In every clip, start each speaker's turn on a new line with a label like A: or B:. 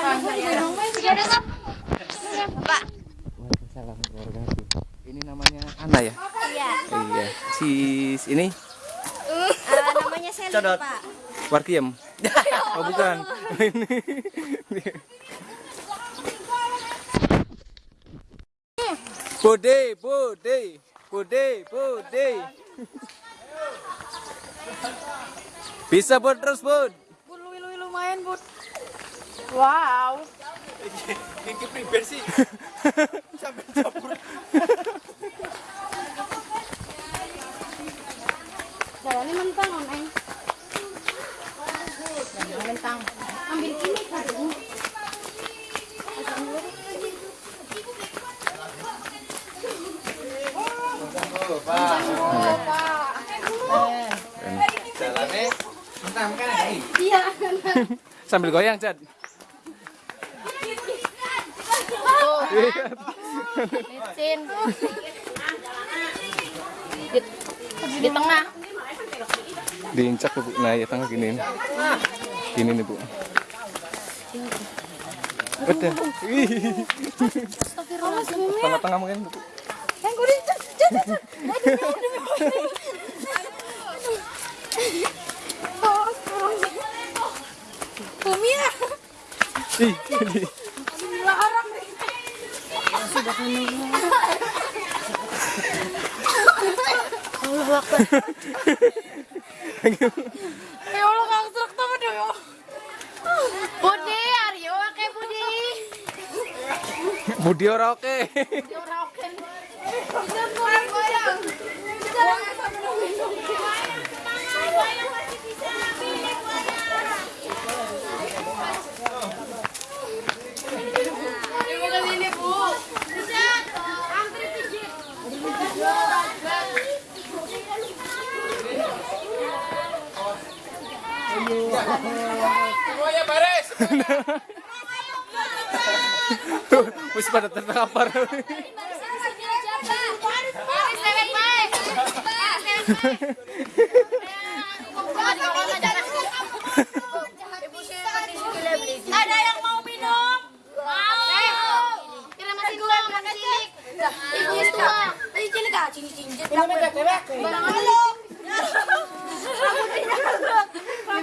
A: Pak.
B: Waalaikumsalam warahmatullahi. Ini namanya Ana ya?
A: Iya.
B: Iya. Sis ini
A: Uh, namanya Sally,
B: Codot.
A: Pak.
B: Warkiem. oh bukan. Ini. Bude, bude, bude, bude. Bisa bud terus bud.
C: Bud, lu lu lumayan, Bud. Wow.
B: Ini pribadi sih.
C: Jalannya mentang, Neng. Mentang. Ambil ini.
B: Jalannya mentang kan.
C: Iya.
B: Sambil goyang, Cad.
C: Licin. Di, di tengah.
B: Diincak Bu. Nah, ya tengah gini. Gini nih, Bu. Udah. Ih. Tengah-tengah mungkin, Bu.
C: Yang gue di- cat, cat, cat. Oh, astagfirullah. Bumi ya.
B: Ih, ini.
C: Larang. Allah Akbar. Ya Allah kang truk sama deh ya. Budi, Aryo oke Budi.
B: Budi ora oke.
C: Ya ora oke. Jangan goyang goyang. Jangan
B: Wis pada terkapar.
C: Ada yang mau minum? Mau. Kira masih dua makan cilik. Ibu tua. Tadi cilik ah, cincin. Ini udah bebek.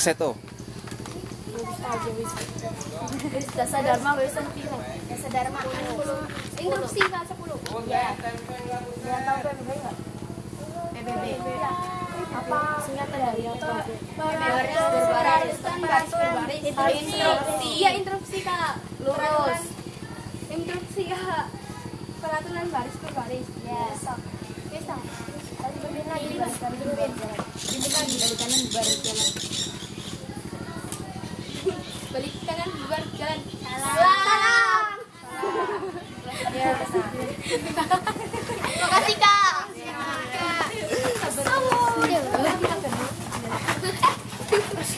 B: Kaseto.
C: Dasa Dharma?
A: Dasa Dharma Interupsi Pak 10.
C: Ya. Yang tahu PBB enggak? PBB. Apa singkatan dari apa?
A: Baris berbaris baris berbaris. Itu instruksi. Iya instruksi Kak. Lurus. Instruksi Kak. Peraturan baris berbaris. Ya. Bisa. Tadi berbeda lagi Mas. Tadi berbeda. Berbeda lagi dari kanan baris jalan. Balik kanan bubar jalan. Salam.
C: Ya.
A: Makasih Kak.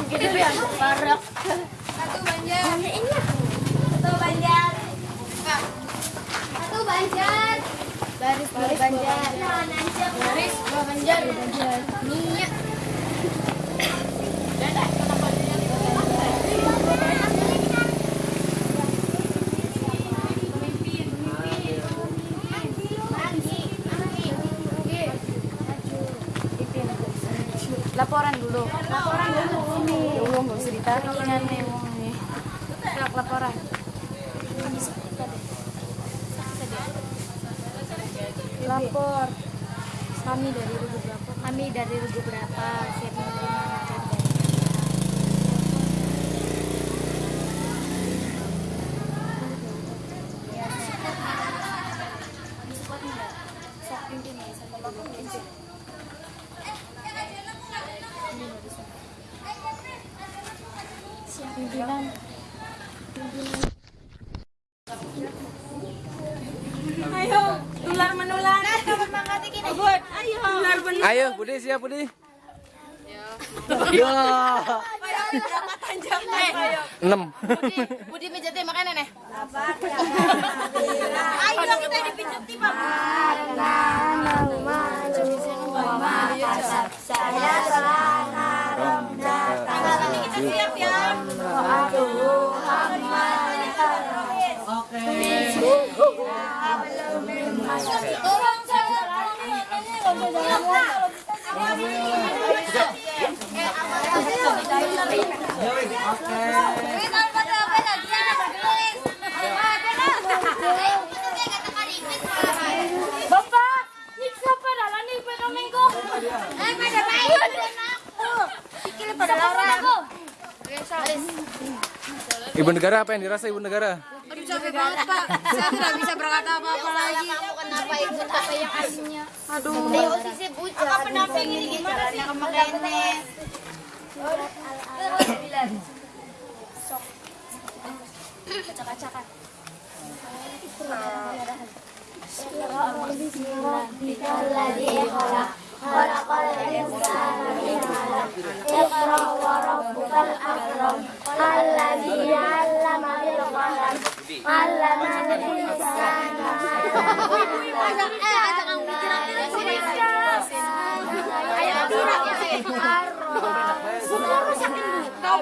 C: Gede ya, parah.
A: Satu Banjar. Satu Banjar. Satu Banjar.
C: Baris baris Banjar. Baris. Banjar.
A: Minyak.
C: Laporan dulu. Laporan dulu. Ya Allah, nggak usah ditarik nih, wong nih. Siap laporan. Lapor. Kami dari Rugu berapa?
A: Kami dari Rugu berapa? Siap menerima materi.
C: Ayo, tular menular. Abut, ayo. Tular menular.
B: Ayo, Budi siap Budi. Ya.
C: Berapa? Ayo.
B: Enam.
C: Budi pijatnya makanan ya? Ayo kita dipijat tiba. Kita siap ya. Nih pada
B: Ibu negara apa yang dirasa ibu negara?
C: Aduh capek banget pak, saya tidak bisa berkata apa-apa lagi. Kamu kenapa ikut apa yang aslinya? Aduh. Apa pendamping ini gimana sih? Kacak-kacakan. Eh, ajak kamu mikir-mikir sini. Ayo tidak ya. Kau belum kurang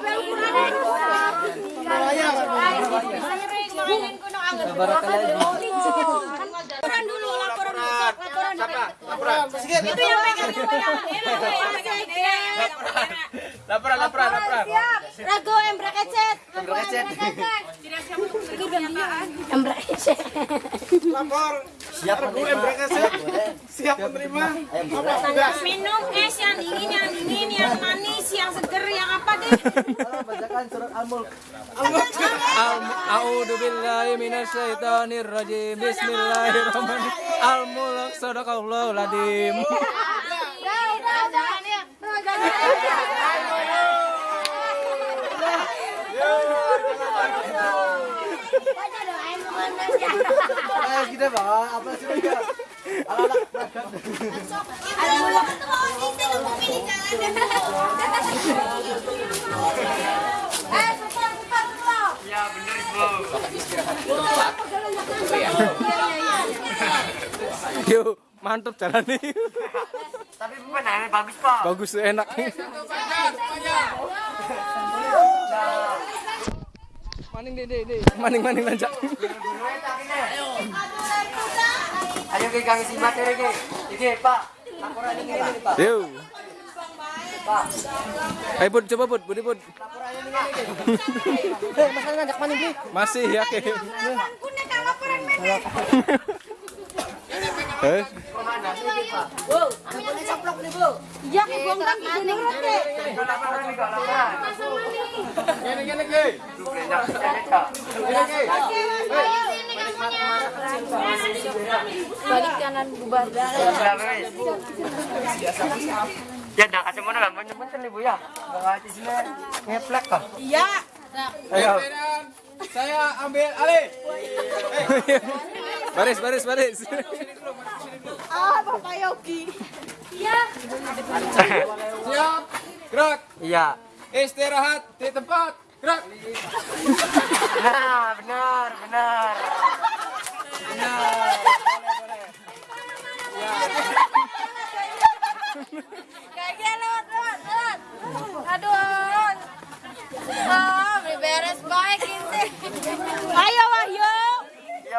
C: Laporan dulu, laporan. Laporan dulu. Itu yang.
B: Laporan, laporan, laporan.
C: Rago embrak ecet.
B: Embrak ecet.
C: Minum es yang dingin, yang dingin, yang manis, yang seger, yang apa deh.
B: A'udzu billahi minasyaitonir rajim. Bismillahirrahmanirrahim. Al-mulk. Sadaqallahul adzim.
C: Jangan ya.
B: Yuk, mantep jalan nih.
D: Tapi pemandangannya bagus pak.
B: Bagus enak. Maning deh deh deh. Maning maning.
D: Ayo ke kang isi materi ke. Iki pak. Laporan ini pak.
B: Yuk. Ayo bud, coba bud, budi bud.
D: Eh masalah ngajak maning ki.
B: Masih ya. Eh,
C: Ya.
D: Laporan laporan. Gini gini ki. Gini ki.
C: Balik kanan bubar.
D: Ya dah kasih mana kan banyak banget nih bu ya. Nggak di sini ngeplek kah?
C: Iya.
B: ayo.
E: Saya ambil alih.
B: Baris, baris, baris.
C: Ah, Bapak Yogi. Iya.
E: Siap. Gerak.
D: Iya.
E: Istirahat di tempat. Gerak.
D: Nah benar benar.
C: Kayaknya lewat, lewat, lewat. Aduh. Beli beres baik ini. Ayo Wahyu,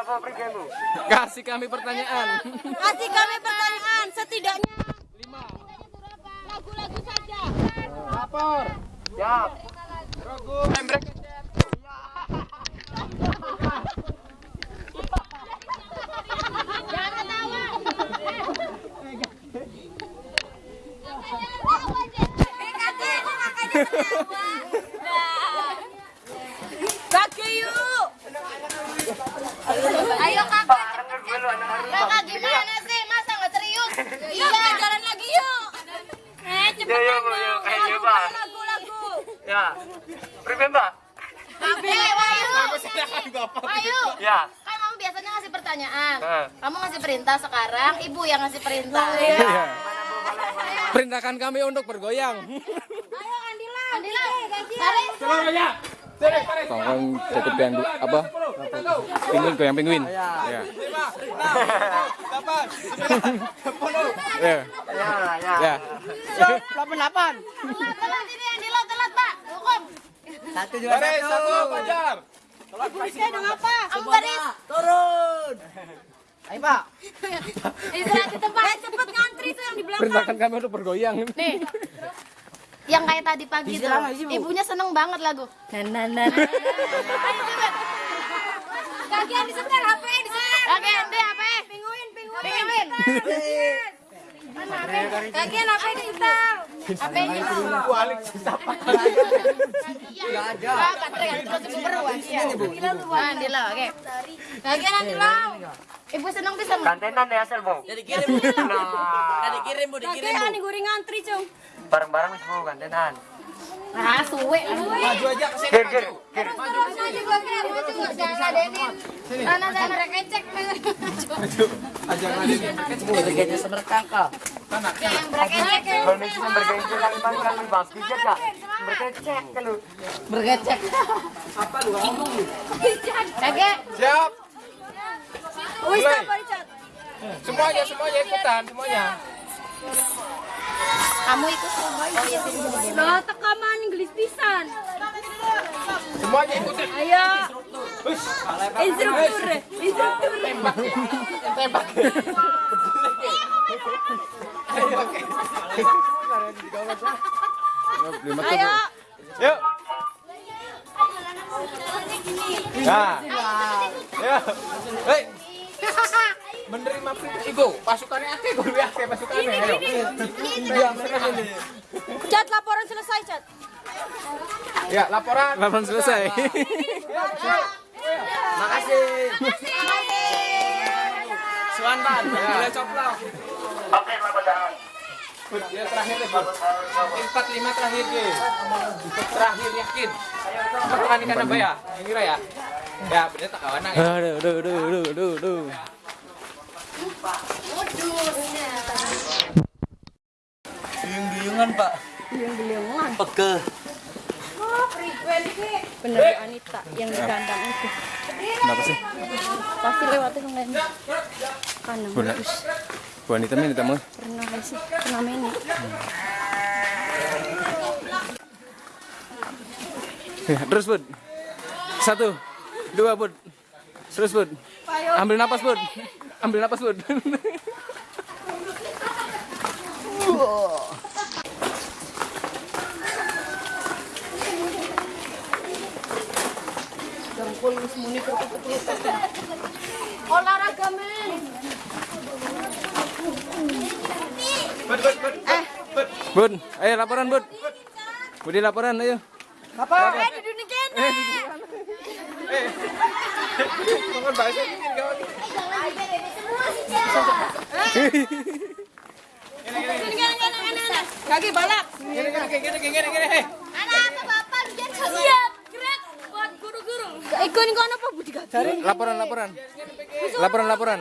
D: pak pergi bu.
B: Kasih kami pertanyaan.
C: kasih kami pertanyaan setidaknya lagu-lagu saja.
E: Lapor.
D: Siap.
E: Embrek.
C: Jangan ketawa. Kaki yuk. Ayo kakak.
D: Pak dengar dulu anak harimau.
C: Kakak gimana sih? Masa nggak serius? Iya, jalan lagi yuk. Eh,
D: Yo yo bu yo kayak Pimpin, Mbak.
C: Eh, Wahyu. Wahyu.
D: Ya.
C: Kan kamu biasanya ngasih pertanyaan.
D: Heeh.
C: Kamu ngasih perintah sekarang, ibu yang ngasih perintah.
B: Iya. Perintahkan kami untuk bergoyang.
C: Andila, tarik.
E: Seluruhnya. Sini, tarik.
B: Kawan cukup yang apa? Penguin goyang penguin. Iya.
E: Delapan,
B: Ya.
D: Ya, ya.
B: Ya.
C: Telat, telat ini Andila, telat, Pak. Hukum.
E: Baris satu, Fajar.
C: Kamu baris. Turun. Ayo, Pak. Istirahat di tempat. cepet ngantri tuh yang di belakang.
B: Perintahkan kami untuk bergoyang.
C: Nih. Yang kayak tadi pagi tuh. Ibunya seneng banget lagu. Nah, nah, nah. Ayo coba. Kagian disetel HP, disetel. Kagian deh HP. Pinguin, pinguin. Pinguin. Kagian HP disetel. Ada. Andila, oke. Kagian Andila. Ibu seneng bisa.
D: Kantenan ya, Selbo.
F: Jadi kirim bu.
D: Nah,
F: dikirim bu, dikirim bu.
C: goreng ngantri, Cung.
D: bareng-bareng wis Bu, kantenan.
C: Ah, suwe.
E: Maju aja ke sini.
D: Kir, kir, kir.
C: Maju gua kira, maju gua jangan ngadenin. Sana sana rekecek.
E: Aja
F: semerkang
D: cuma bergaya kali bang kan kak. Berkecek kalau.
F: Bergecek.
C: Kakek.
E: Siap.
C: Wis apa Richard?
E: Semuanya, semuanya ikutan, semuanya.
C: Kamu ikut Oh iya sini.
A: Lah tekaman Inggris pisan.
E: Semuanya ikutin.
A: Ayo. Instruktur, instruktur.
E: Tembak.
B: Lima
A: Ayo.
E: Yuk. Nah. Ya. Hei. Menerima perintah itu pasukannya akeh guru akeh pasukannya. Ayo. Terus ini.
A: Cat laporan selesai, Cat.
E: Ya, laporan.
B: Laporan selesai.
F: Makasih. Suanban. Boleh coplok.
D: Oke, selamat datang.
E: Ya terakhir deh, Bang. Empat lima terakhir deh. Terakhir yakin. Pertukaran ikan apa ya? Yang kira ya? Ya, bener tak kawan nang.
B: Aduh, aduh, aduh, aduh, aduh, aduh.
F: Duyung-duyungan pak.
A: Duyung-duyungan.
F: Pege.
A: Bener Anita yang di kandang itu.
B: Kenapa sih?
A: Pasti lewatnya ke lain. Kanan.
B: Bu, Bu Anita ini tamu.
A: Pernah nggak sih? Pernah main nih.
B: Ya, Terus, Bud. Satu, dua, Bud. Terus, Bud. Ambil napas, Bud. Ambil napas, Bud.
C: Olahraga men.
E: Bud. Bud,
B: ayo laporan, Bud. Budi laporan, ayo.
C: Eh duduk kene.
E: Bangun bahasa ini kawan.
C: Kaki balap.
E: Gini, gini, gini, gini, gini.
C: Anak apa bapak
A: Ikon ikon apa Budi Gata?
B: Laporan, laporan. Laporan, laporan.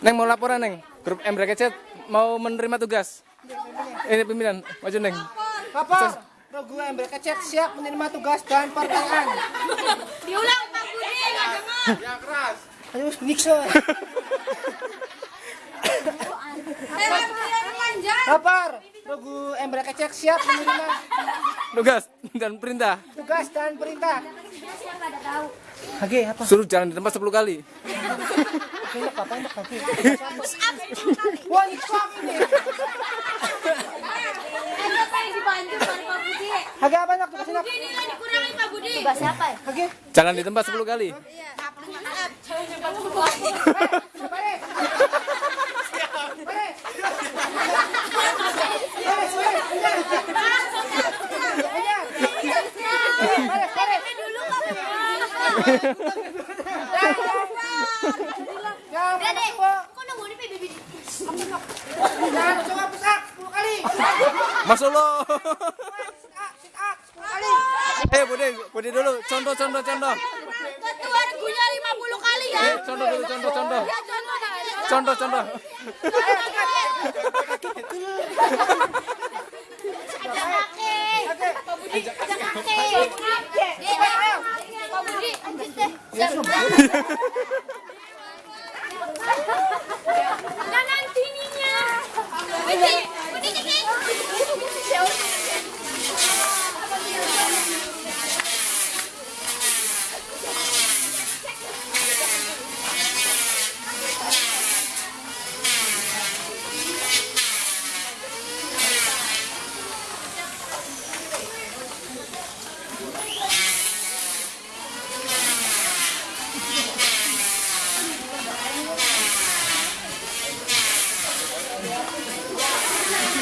B: Neng mau laporan, Neng. Grup M Bracket mau menerima tugas. Ini pimpinan, maju, Neng.
G: Apa? Rogu Ember Kecet siap menerima tugas dan pertanyaan.
C: Diulang Pak Budi enggak dengar.
E: Ya keras.
G: Ayo, Nixon. Lapar. Rogu Ember Kecet siap menerima
B: Tugas dan perintah.
G: tugas dan perintah. Oke, apa?
B: Suruh jalan di tempat 10 kali.
G: Apa oke. Wah, Nixon ini.
C: Apa yang dibantu dari Pak Budi?
G: Oke, apa enak tugas enak?
C: Ini lah dikurangin Pak Budi. Tugas siapa ya?
G: Oke.
B: Jalan di tempat 10 kali.
G: Beres, Mas
C: kok nunggu di PBB?
G: Jangan, kali.
B: Eh, dulu. Contoh, contoh, contoh.
C: Ketua regunya 50 kali ya.
B: Eh, contoh dulu, contoh, contoh.
C: Contoh,
B: contoh.
C: Kanan sininya. Wih,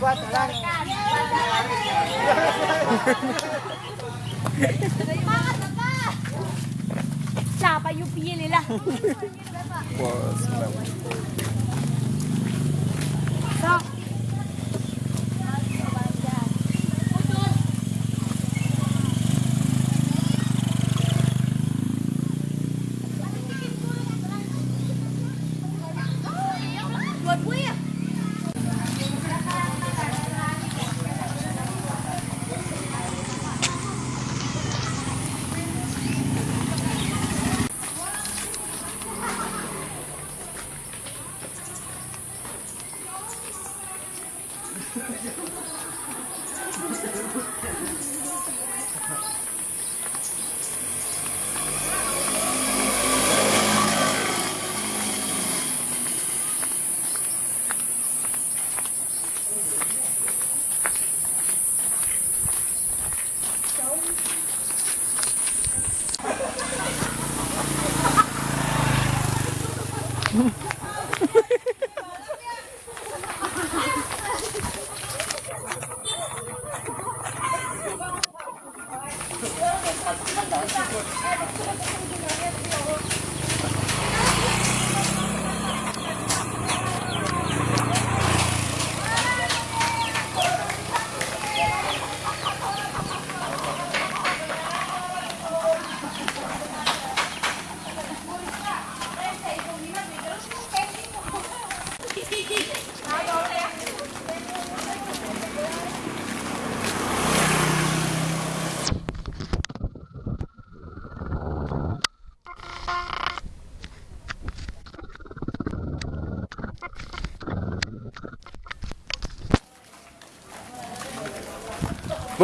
C: cuatro, dale.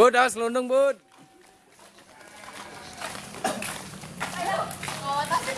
C: Bud, awas lundung,
B: Bud. Ayo, oh, tapi